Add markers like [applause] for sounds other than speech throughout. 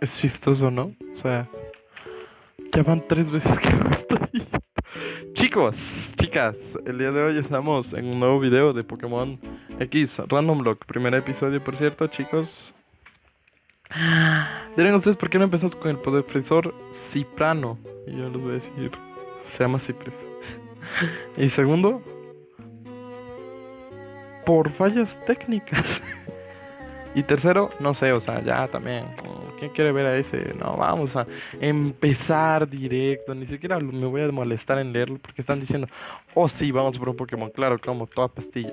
Es chistoso, ¿no? O sea, ya van tres veces que no estoy. Chicos, chicas, el día de hoy estamos en un nuevo video de Pokémon X Random Block. Primer episodio, por cierto, chicos. Dirán ustedes por qué no empezamos con el profesor Ciprano. Y yo les voy a decir, se llama Cipres. [laughs] y segundo, por fallas técnicas. [laughs] y tercero, no sé, o sea, ya también. ¿Quién quiere ver a ese? No, vamos a empezar directo. Ni siquiera me voy a molestar en leerlo porque están diciendo, oh sí, vamos por un Pokémon. Claro, como toda pastilla.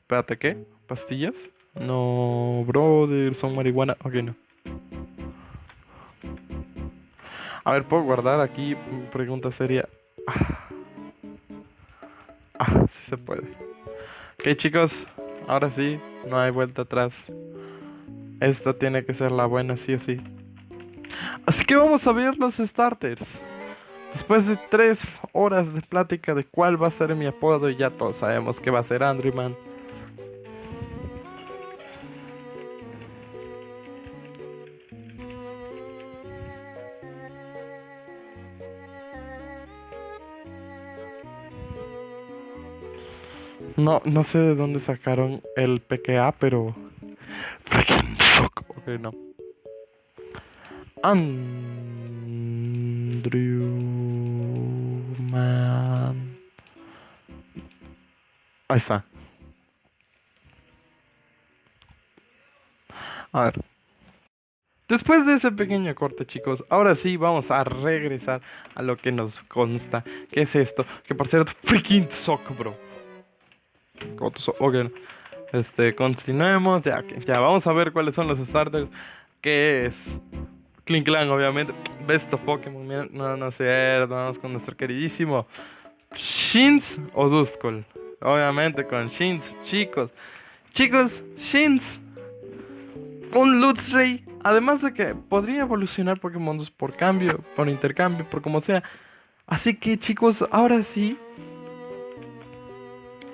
Espérate, ¿qué? ¿Pastillas? No, brother, son marihuana. Ok, no. A ver, ¿puedo guardar aquí? Pregunta seria. Ah, ah sí se puede. Ok, chicos, ahora sí, no hay vuelta atrás. Esta tiene que ser la buena, sí o sí. Así que vamos a ver los starters. Después de tres horas de plática de cuál va a ser mi apodo, ya todos sabemos que va a ser Andrewman. No, no sé de dónde sacaron el PKA, pero. Freaking shock. Ok, no. Andrew. Man. Ahí está. A ver. Después de ese pequeño corte, chicos, ahora sí vamos a regresar a lo que nos consta. ¿Qué es esto? Que por cierto, freaking sock, bro. Ok, este, continuemos. Ya, ya vamos a ver cuáles son los starters. Que es Clan, obviamente. Best of Pokémon. No, no sé, vamos con nuestro queridísimo Shins o Duskull. Obviamente con Shins, chicos. Chicos, Shins. Un Lutzray. Además de que podría evolucionar Pokémon por cambio, por intercambio, por como sea. Así que chicos, ahora sí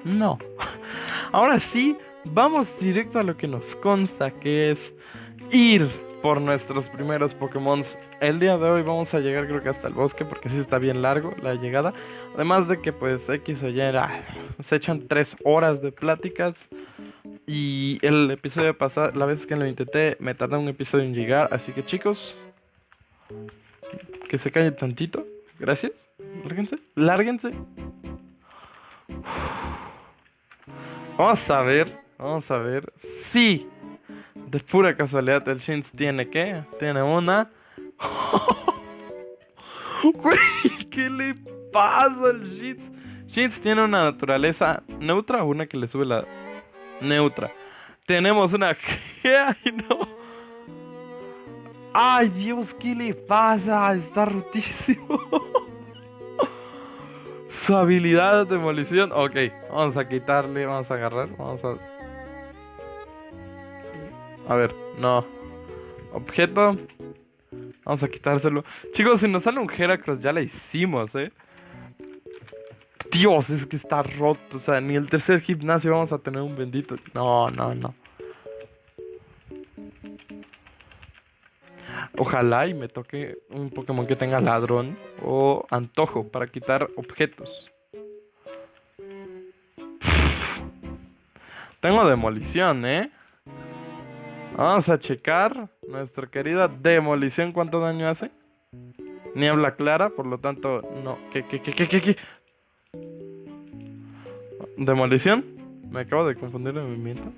no. [laughs] Ahora sí, vamos directo a lo que nos consta, que es ir por nuestros primeros Pokémon. El día de hoy vamos a llegar creo que hasta el bosque porque sí está bien largo la llegada. Además de que pues X o Y se echan tres horas de pláticas. Y el episodio pasado, la vez que lo intenté, me tardó un episodio en llegar. Así que chicos, que se calle tantito. Gracias. Lárguense. Lárguense. Vamos a ver, vamos a ver si de pura casualidad el Shins tiene qué? Tiene una. [laughs] ¿qué le pasa al Shins? Shins tiene una naturaleza neutra una que le sube la neutra. Tenemos una [laughs] Ay, no. Ay, Dios, ¿qué le pasa? Está rotísimo. [laughs] Su habilidad de demolición. Ok, vamos a quitarle, vamos a agarrar, vamos a... A ver, no. Objeto. Vamos a quitárselo. Chicos, si nos sale un Heracross, ya la hicimos, ¿eh? Dios, es que está roto. O sea, ni el tercer gimnasio vamos a tener un bendito. No, no, no. Ojalá y me toque un Pokémon que tenga ladrón o antojo para quitar objetos. Tengo demolición, ¿eh? Vamos a checar nuestra querida demolición. ¿Cuánto daño hace? Niebla clara, por lo tanto, no. ¿Qué, qué, qué, qué, qué? ¿Demolición? Me acabo de confundir el movimiento.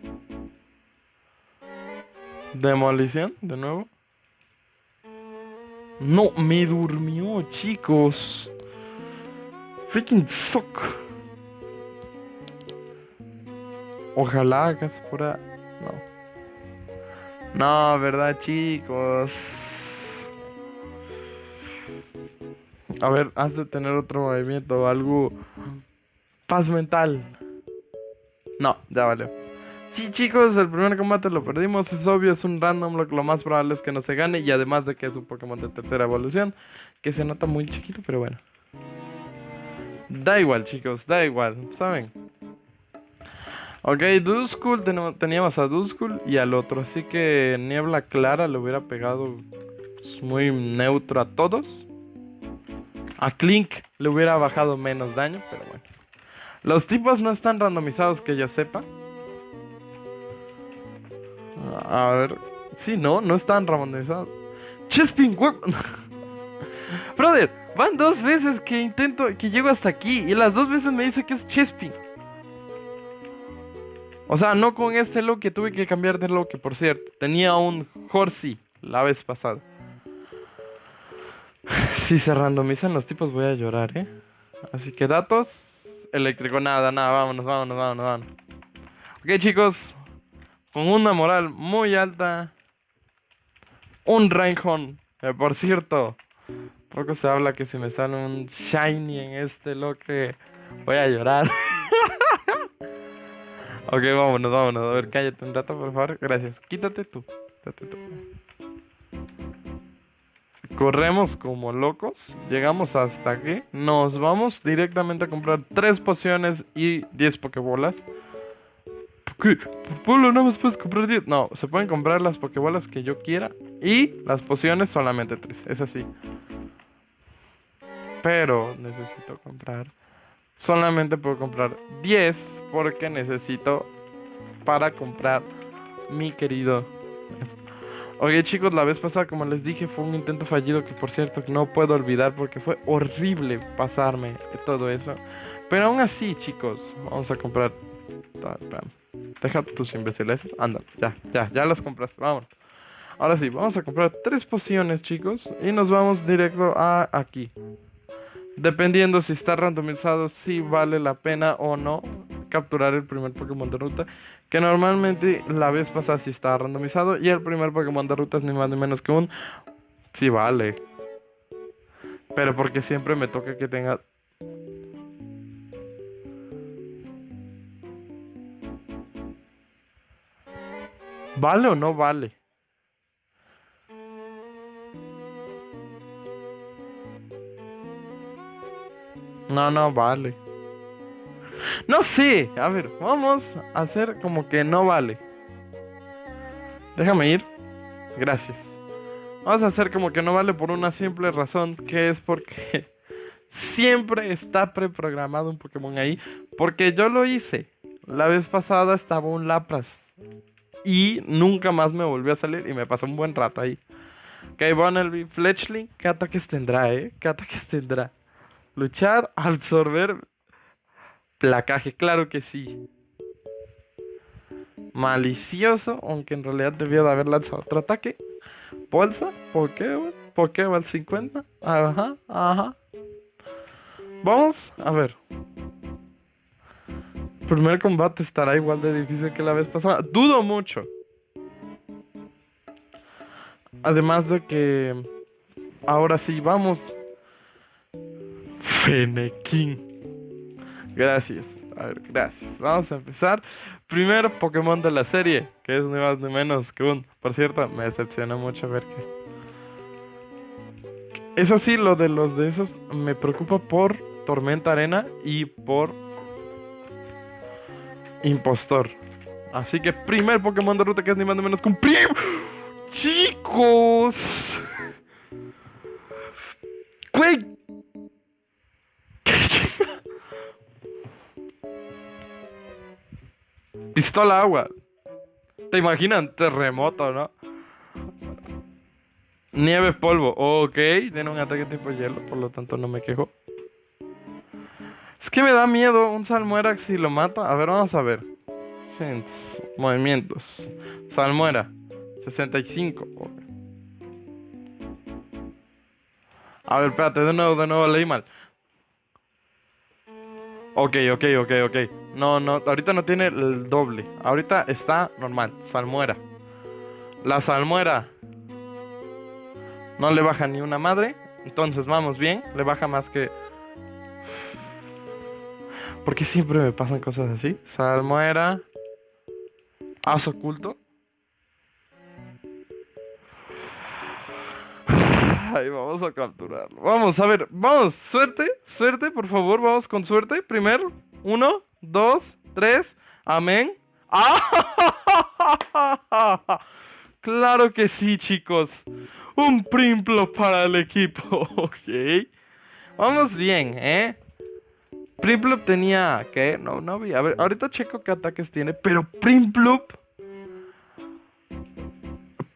Demolición, de nuevo. No, me durmió, chicos. Freaking fuck. Ojalá hagas por No. No, verdad, chicos. A ver, has de tener otro movimiento algo. Paz mental. No, ya vale. Sí, chicos, el primer combate lo perdimos. Es obvio, es un random. Lo, más probable es que no se gane. Y además de que es un Pokémon de tercera evolución. Que se nota muy chiquito, pero bueno. Da igual, chicos, da igual. ¿Saben? Ok, Duskull, teníamos a Duskull y al otro, así que Niebla Clara le hubiera pegado pues, muy neutro a todos. A Clink le hubiera bajado menos daño, pero bueno. Los tipos no están randomizados que yo sepa. A ver. Sí, no, no están randomizados. Chespin, [laughs] Brother, van dos veces que intento, que llego hasta aquí y las dos veces me dice que es Chespin. O sea, no con este look que tuve que cambiar de look, por cierto. Tenía un Horsey la vez pasada. [sighs] Si se randomizan los tipos voy a llorar, ¿eh? Así que datos, eléctrico, nada, nada, vámonos, vámonos, vámonos, vámonos. Ok chicos, con una moral muy alta, un Reinhorn, por cierto, poco se habla que si me sale un Shiny en este look, voy a llorar. [laughs] Ok, vámonos, vámonos. A ver, cállate un rato, por favor. Gracias. Quítate tú. Quítate tú. Corremos como locos. Llegamos hasta aquí. Nos vamos directamente a comprar 3 pociones y 10 pokebolas. Polo, no más puedes comprar 10. No, se pueden comprar las pokebolas que yo quiera. Y las pociones solamente 3. Es así. Pero necesito comprar solamente puedo comprar 10 porque necesito para comprar mi querido. Oye chicos, la vez pasada como les dije fue un intento fallido que por cierto no puedo olvidar porque fue horrible pasarme todo eso. Pero aún así chicos, vamos a comprar... Deja tus imbéciles. Anda, ya, ya, ya las compras. Vamos. Ahora sí, vamos a comprar tres pociones chicos y nos vamos directo a aquí. Dependiendo si está randomizado, si vale la pena o no capturar el primer Pokémon de ruta. Que normalmente la vez pasada sí estaba randomizado. Y el primer Pokémon de ruta es ni más ni menos que un. Sí vale. Pero porque siempre me toca que tenga. ¿Vale o no vale? No, no vale. No sé. A ver, vamos a hacer como que no vale. Déjame ir. Gracias. Vamos a hacer como que no vale por una simple razón, que es porque [laughs] siempre está preprogramado un Pokémon ahí. Porque yo lo hice. La vez pasada estaba un Lapras. Y nunca más me volvió a salir y me pasó un buen rato ahí. Ok, Bonnelby, Fletchling, ¿qué ataques tendrá, eh? ¿Qué ataques tendrá? Luchar, absorber placaje, claro que sí. Malicioso, aunque en realidad debió de haber lanzado otro ataque. Bolsa, Pokéball, Pokéball 50. Ajá, ajá. Vamos a ver. Primer combate estará igual de difícil que la vez pasada. Dudo mucho. Además de que ahora sí, vamos Fenequín. Gracias. A ver, gracias. Vamos a empezar. Primero Pokémon de la serie, que es ni más ni menos que un. Por cierto, me decepciona mucho ver que. Eso sí, lo de los de esos me preocupa por Tormenta Arena y por Impostor. Así que primer Pokémon de ruta que es ni más ni menos que un Chicos. Güey, [laughs] Pistola agua. ¿Te imaginan? Terremoto, ¿no? Nieve polvo. Ok, tiene un ataque tipo hielo, por lo tanto no me quejo. Que me da miedo un Salmuera si lo mata. A ver, vamos a ver. Movimientos. Salmuera. 65. A ver, espérate, de nuevo, de nuevo, leí mal. Ok, ok, ok, ok. No, no, ahorita no tiene el doble. Ahorita está normal, salmuera. La salmuera no le baja ni una madre. Entonces vamos bien, le baja más que... ¿Por qué siempre me pasan cosas así? Salmuera. As oculto. Ay, vamos a capturarlo. Vamos, a ver, vamos, suerte, suerte, por favor, vamos con suerte. Primero, uno, dos, tres. Amén. ¡Ah! [laughs] Claro que sí, chicos. Un Primplo para el equipo. [laughs] Ok. Vamos bien, ¿eh? Primplop tenía... ¿Qué? No, no vi. A ver, ahorita checo qué ataques tiene. Pero Primplop...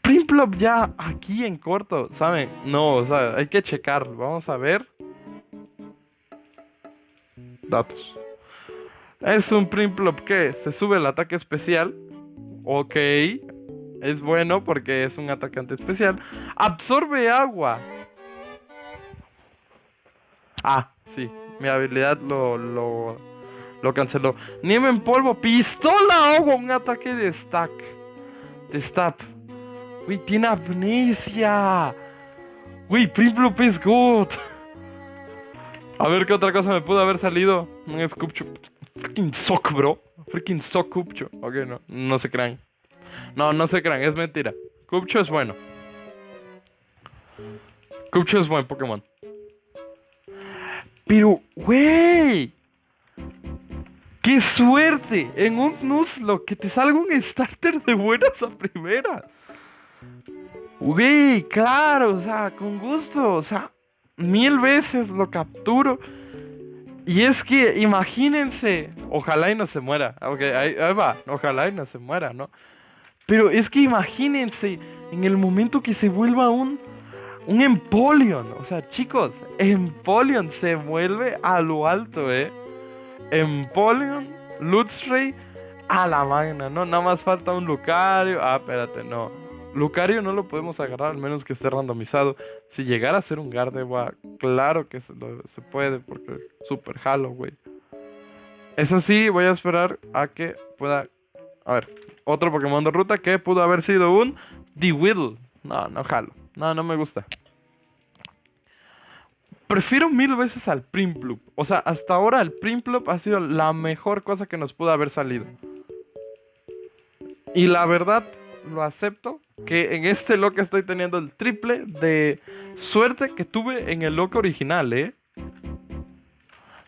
Primplop ya aquí en corto, ¿saben? No, o sea, hay que checar. Vamos a ver. Datos. Es un Primplop que se sube el ataque especial. Ok. Es bueno porque es un atacante especial. Absorbe agua. Ah, sí. Mi habilidad lo, lo, lo canceló. Nieve en polvo. Pistola agua. Un ataque de stack. De stab. Uy, tiene amnesia. Uy, Primplop es good. A ver qué otra cosa me pudo haber salido. Un Scoopcho. Freaking sock, bro. Freaking sock Cupcho. Ok, no. No se crean. No, no se crean. Es mentira. Cupcho es bueno. Cupcho es buen Pokémon. Pero, güey. ¡Qué suerte! En un Nuzlocke que te salga un starter de buenas a primera. Güey, claro, o sea, con gusto. O sea, mil veces lo capturo. Y es que imagínense, ojalá y no se muera. Ok, ahí, va, ojalá y no se muera, ¿no? Pero es que imagínense en el momento que se vuelva un, un Empoleon. O sea, chicos, Empoleon se vuelve a lo alto, ¿eh? Empoleon, Luxray, a la magna, ¿no? Nada más falta un Lucario. Ah, espérate, no. Lucario no lo podemos agarrar al menos que esté randomizado. Si llegara a ser un Gardevoir, claro que se, puede porque super halo, güey. Eso sí, voy a esperar a que pueda... A ver, otro Pokémon de ruta que pudo haber sido un D-Whittle. No, no jalo. No, no me gusta. Prefiero mil veces al Primplup. O sea, hasta ahora el Primplup ha sido la mejor cosa que nos pudo haber salido. Y la verdad, lo acepto, que en este loco estoy teniendo el triple de suerte que tuve en el loco original, ¿eh?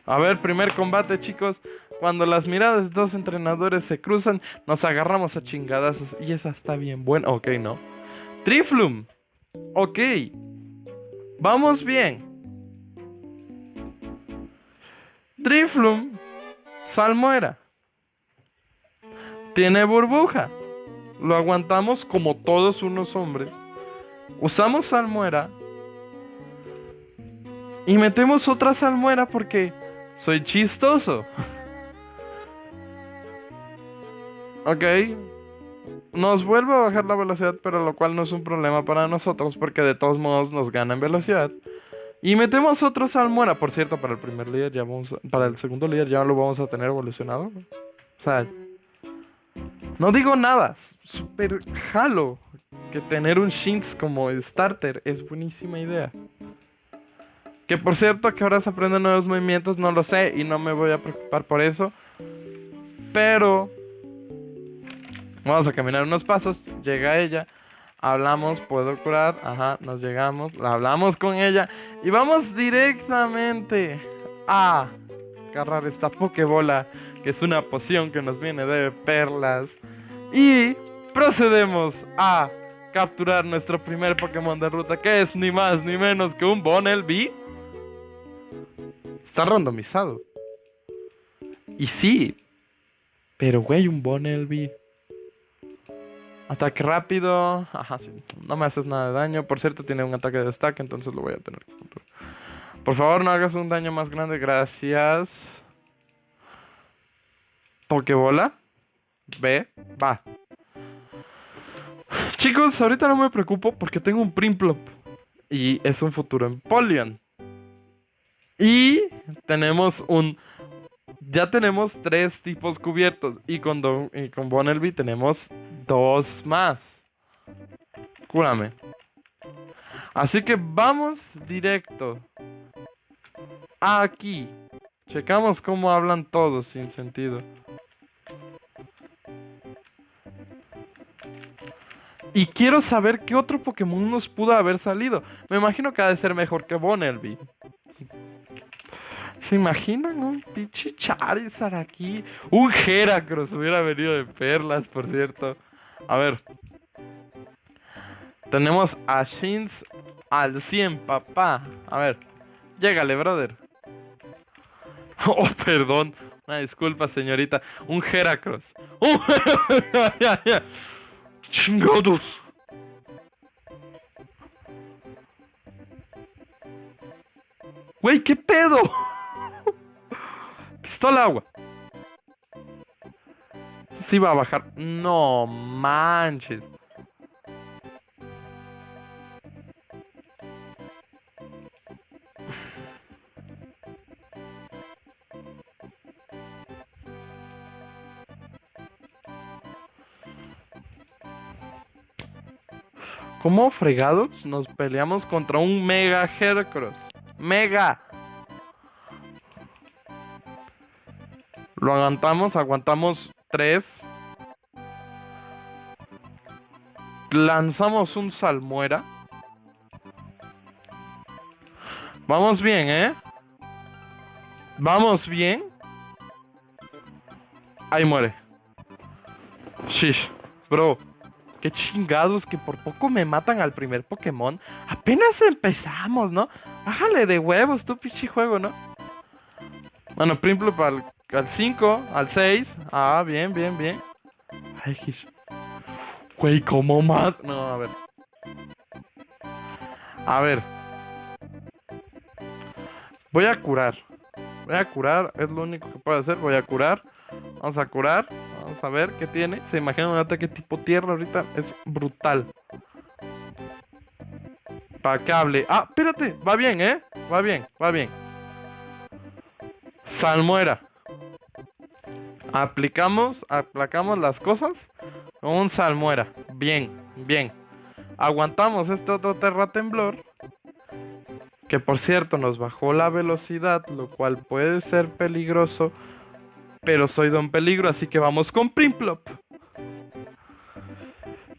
A ver, primer combate, chicos. Cuando las miradas de dos entrenadores se cruzan, nos agarramos a chingadazos. Y esa está bien buena. Ok, no. Triflum. Ok. Vamos bien. Triflum. Salmuera. Tiene burbuja. Lo aguantamos como todos unos hombres. Usamos salmuera. Y metemos otra salmuera porque soy chistoso. [laughs] ok. Nos vuelve a bajar la velocidad, pero lo cual no es un problema para nosotros porque de todos modos nos gana en velocidad. Y metemos otro salmuera. Por cierto, para el primer líder ya vamos... Para el segundo líder ya lo vamos a tener evolucionado. O sea, no digo nada, super jalo que tener un Shins como starter es buenísima idea. Que por cierto que ahora se aprenden nuevos movimientos, no lo sé y no me voy a preocupar por eso. Pero vamos a caminar unos pasos, llega ella, hablamos, puedo curar, ajá, nos llegamos, hablamos con ella y vamos directamente a agarrar esta pokebola que es una poción que nos viene de perlas. Y procedemos a capturar nuestro primer Pokémon de ruta, que es ni más ni menos que un Bonelby. Está randomizado. Y sí, pero güey, un Bonelby. Ataque rápido. Ajá, sí. No me haces nada de daño. Por cierto, tiene un ataque de destaque, entonces lo voy a tener que Por favor, no hagas un daño más grande. Gracias. Pokebola. Ve, va. Chicos, ahorita no me preocupo porque tengo un Primplop. Y es un futuro Empoleon. Y tenemos un... Ya tenemos tres tipos cubiertos. Y con, y con Bonelby tenemos dos más. Cúrame. Así que vamos directo. Aquí. Checamos cómo hablan todos sin sentido. Y quiero saber qué otro Pokémon nos pudo haber salido. Me imagino que ha de ser mejor que Bonelby. ¿Se imaginan un pinche Charizard aquí? Un Heracross hubiera venido de perlas, por cierto. A ver. Tenemos a Shins al 100, papá. A ver. Llégale, brother. [laughs] Oh, perdón. Una disculpa, señorita. Un Heracross. [laughs] ¡Un ¡Chingados! Güey, ¿qué pedo? [laughs] Pistola agua. Sí va a bajar. No manches. ¿Cómo fregados nos peleamos contra un Mega Heracross? Mega. Lo aguantamos, aguantamos tres. Lanzamos un salmuera. Vamos bien, ¿eh? Vamos bien. Ahí muere. Shish, bro. Qué chingados que por poco me matan al primer Pokémon. Apenas empezamos, ¿no? Bájale de huevos, tu pinche juego, ¿no? Bueno, Primplup al, 5, al 6. Ah, bien, bien, bien. Ay, Güey, ¿cómo más? No, a ver. A ver. Voy a curar. Voy a curar, es lo único que puedo hacer. Voy a curar. Vamos a curar. Vamos a ver qué tiene. Se imagina un ataque tipo tierra ahorita. Es brutal. Pacable. Ah, espérate. Va bien, ¿eh? Va bien, va bien. Salmuera. Aplicamos, aplicamos las cosas con un salmuera. Bien, bien. Aguantamos este otro terra temblor. Que por cierto nos bajó la velocidad, lo cual puede ser peligroso pero soy Don Peligro, así que vamos con Primplop.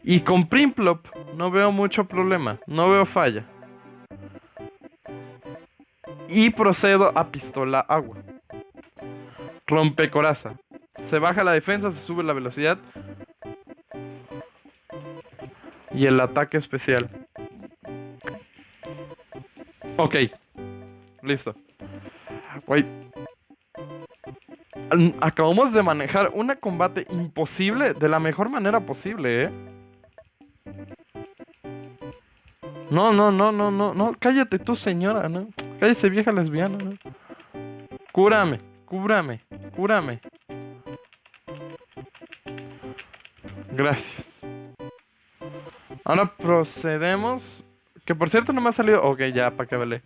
Y con Primplop no veo mucho problema, no veo falla. Y procedo a pistola agua. Rompe coraza. Se baja la defensa, se sube la velocidad. Y el ataque especial. Ok. Listo. Wait acabamos de manejar un combate imposible de la mejor manera posible, ¿eh? No, no, no, no, no, no, cállate tú, señora, ¿no? Cállese, vieja lesbiana, ¿no? Cúrame, cúrame, cúrame. Gracias. Ahora procedemos. Que por cierto no me ha salido. Ok, ya, para que vele.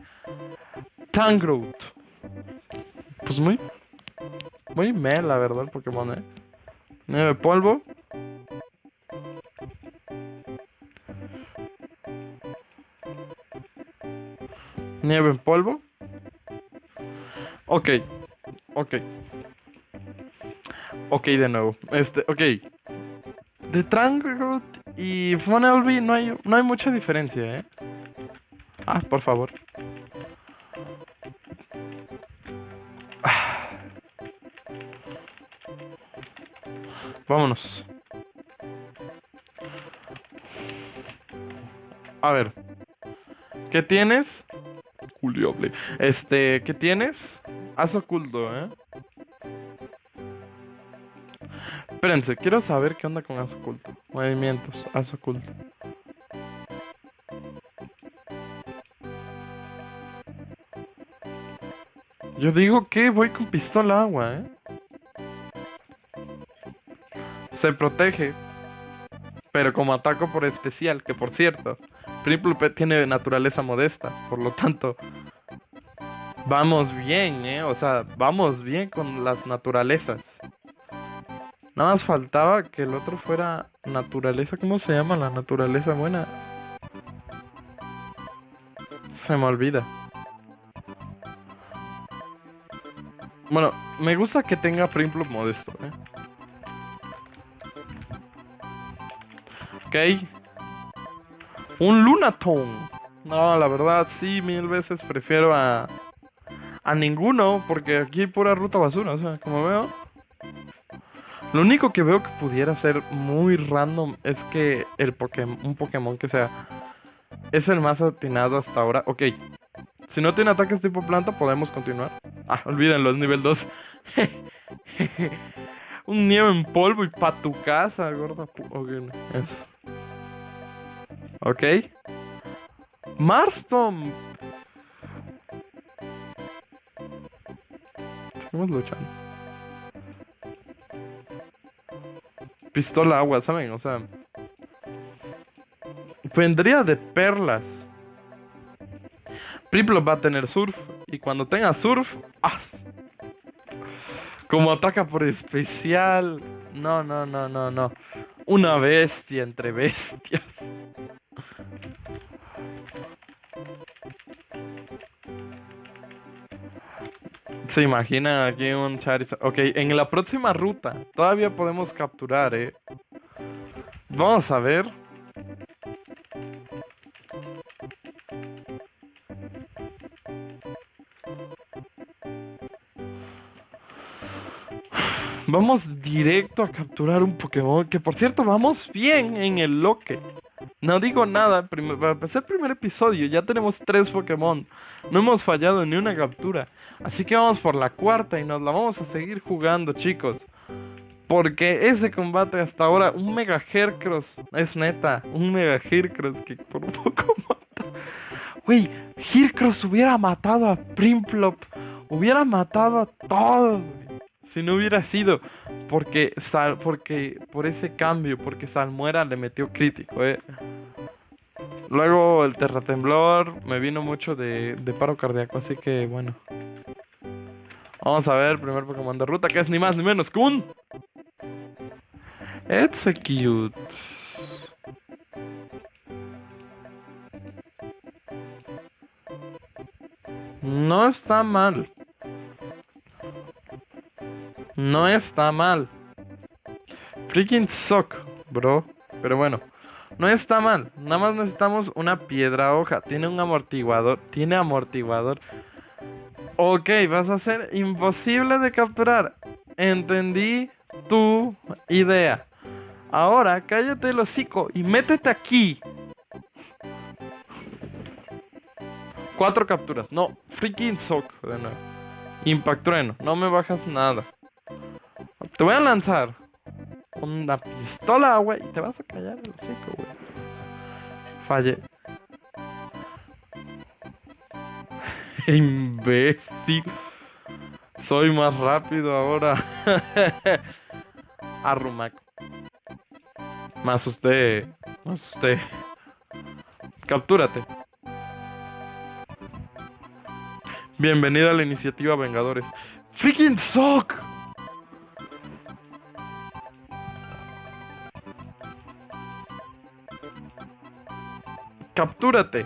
Tangrowth. Pues muy muy meh, la verdad, el Pokémon, eh. Nieve polvo. Nieve en polvo. Ok. Ok. Ok, de nuevo. Este, ok. De Trangroot y Funnelby no hay, no hay mucha diferencia, ¿eh? Ah, por favor. Vámonos. A ver. ¿Qué tienes? Juliable. Este, ¿qué tienes? Haz oculto, ¿eh? Espérense, quiero saber qué onda con haz oculto. Movimientos, haz oculto. Yo digo que voy con pistola agua, ¿eh? se protege, pero como ataco por especial, que por cierto, Triple tiene naturaleza modesta, por lo tanto, vamos bien, ¿eh? O sea, vamos bien con las naturalezas. Nada más faltaba que el otro fuera naturaleza, ¿cómo se llama la naturaleza buena? Se me olvida. Bueno, me gusta que tenga Primplop modesto, ¿eh? Ok. Un Lunatone. No, la verdad, sí, mil veces prefiero a. A ninguno, porque aquí hay pura ruta basura, o sea, como veo. Lo único que veo que pudiera ser muy random es que el Pokémon, un Pokémon que sea es el más atinado hasta ahora. Ok, si no tiene ataques tipo planta, podemos continuar. Ah, olvídenlo, es nivel 2. [laughs] un nieve en polvo y pa' tu casa, gorda. Ok, eso. Ok. Marston. Estamos luchando. Pistola agua, ¿saben? O sea... Vendría de perlas. Priplo va a tener surf. Y cuando tenga surf... ¡ah! Como ataca por especial. No, no, no, no, no. Una bestia entre bestias. Se imagina aquí un Charizard. Ok, en la próxima ruta todavía podemos capturar, eh. Vamos a ver. Vamos directo a capturar un Pokémon. Que por cierto, vamos bien en el loque. No digo nada, para empezar el primer episodio ya tenemos tres Pokémon. No hemos fallado ni una captura. Así que vamos por la cuarta y nos la vamos a seguir jugando, chicos. Porque ese combate hasta ahora, un Mega Hercross, es neta, un Mega Hercross que por un [laughs] poco mata. Wey, Hercross hubiera matado a Primplop, hubiera matado a todos. Si no hubiera sido porque, Sal, porque por ese cambio, porque Salmuera le metió crítico, eh. Luego el terratemblor me vino mucho de, paro cardíaco, así que bueno. Vamos a ver, primer Pokémon de ruta, que es ni más ni menos que un... Execute. No está mal. No está mal. Freaking suck, bro. Pero bueno, no está mal. Nada más necesitamos una piedra hoja. Tiene un amortiguador. Tiene amortiguador. Ok, vas a ser imposible de capturar. Entendí tu idea. Ahora cállate el hocico y métete aquí. Cuatro capturas. No, freaking sock de nuevo. Impact trueno. No me bajas nada. Te voy a lanzar una pistola, güey, y te vas a callar el hocico, güey. Falle. [laughs] Imbécil. Soy más rápido ahora. [laughs] Arrumaco. Más usted. Más usted. Captúrate. Bienvenida a la iniciativa Vengadores. Freaking Sock. Captúrate.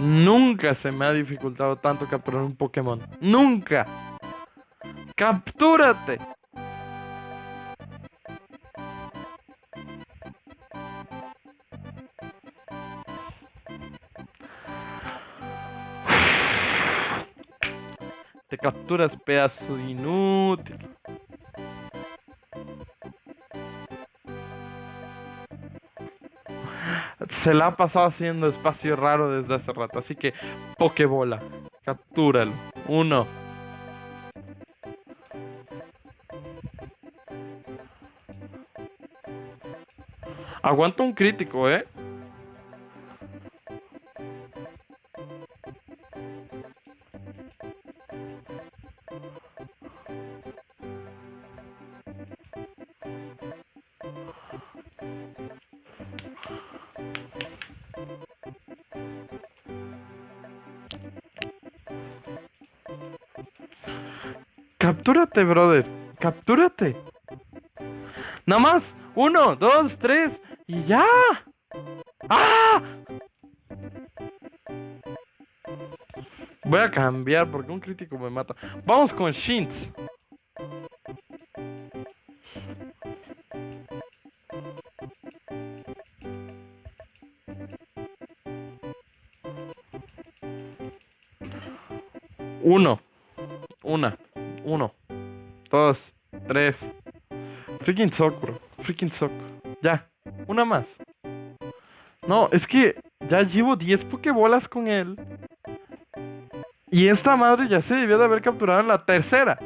Nunca se me ha dificultado tanto capturar un Pokémon. Nunca. Captúrate. Te capturas, pedazo inútil. Se la ha pasado haciendo espacio raro desde hace rato. Así que, Pokébola, captúralo. Uno. Aguanta un crítico, ¿eh? Captúrate, brother. Captúrate. Nada más. Uno, dos, tres. Y ya. ¡Ah! Voy a cambiar porque un crítico me mata. Vamos con Shins. Uno. Dos. Tres. Freaking sock, bro. Freaking sock. Ya. Una más. No, es que ya llevo 10 pokebolas con él. Y esta madre ya se debió de haber capturado en la tercera.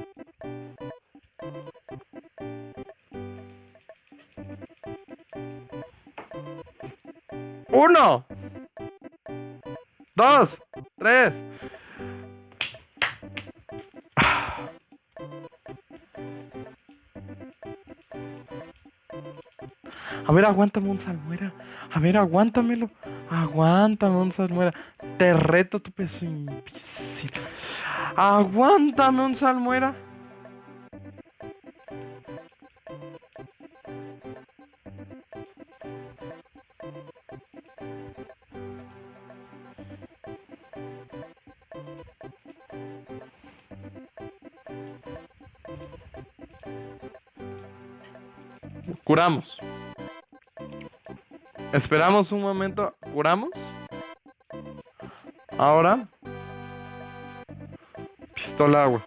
Uno. Dos. Tres. Ver, aguántame un salmuera. A ver, aguántamelo. Aguántame un salmuera. Te reto tu peso imbécil. Aguántame un salmuera. Curamos. Esperamos un momento. Curamos. Ahora. Pistola agua.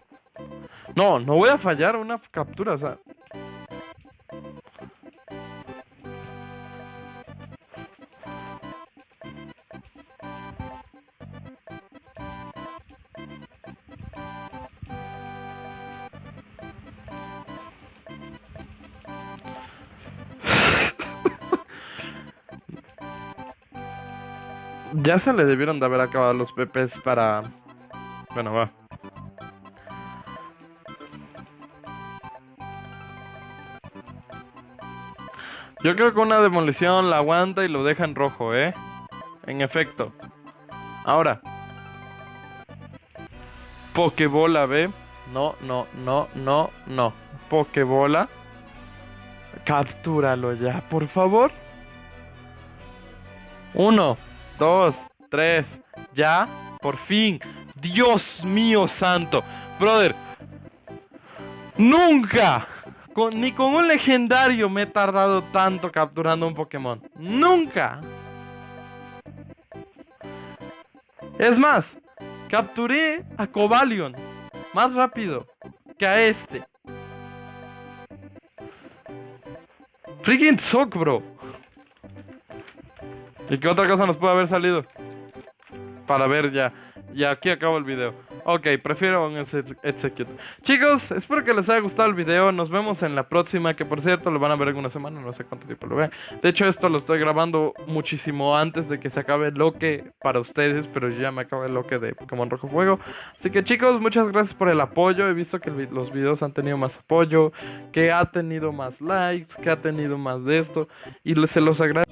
No, no voy a fallar una captura, o sea. Ya se le debieron de haber acabado los pepes para... Bueno, va. Yo creo que una demolición la aguanta y lo deja en rojo, ¿eh? En efecto. Ahora. Pokebola, ¿ve? No, no, no, no, no. Pokebola. Captúralo ya, por favor. Uno dos, tres, ya, por fin. Dios mío santo. Brother, nunca, ni con un legendario me he tardado tanto capturando un Pokémon. Nunca. Es más, capturé a Cobalion más rápido que a este. Freaking sock, bro. ¿Y qué otra cosa nos puede haber salido? Para ver ya. Y aquí acabo el video. Ok, prefiero un execute. Chicos, espero que les haya gustado el video. Nos vemos en la próxima, que por cierto lo van a ver en una semana, no sé cuánto tiempo lo vean. De hecho, esto lo estoy grabando muchísimo antes de que se acabe el loque para ustedes, pero ya me acaba el loque de Pokémon Rojo Fuego. Así que chicos, muchas gracias por el apoyo. He visto que los videos han tenido más apoyo, que ha tenido más likes, que ha tenido más de esto. Y se los agradezco.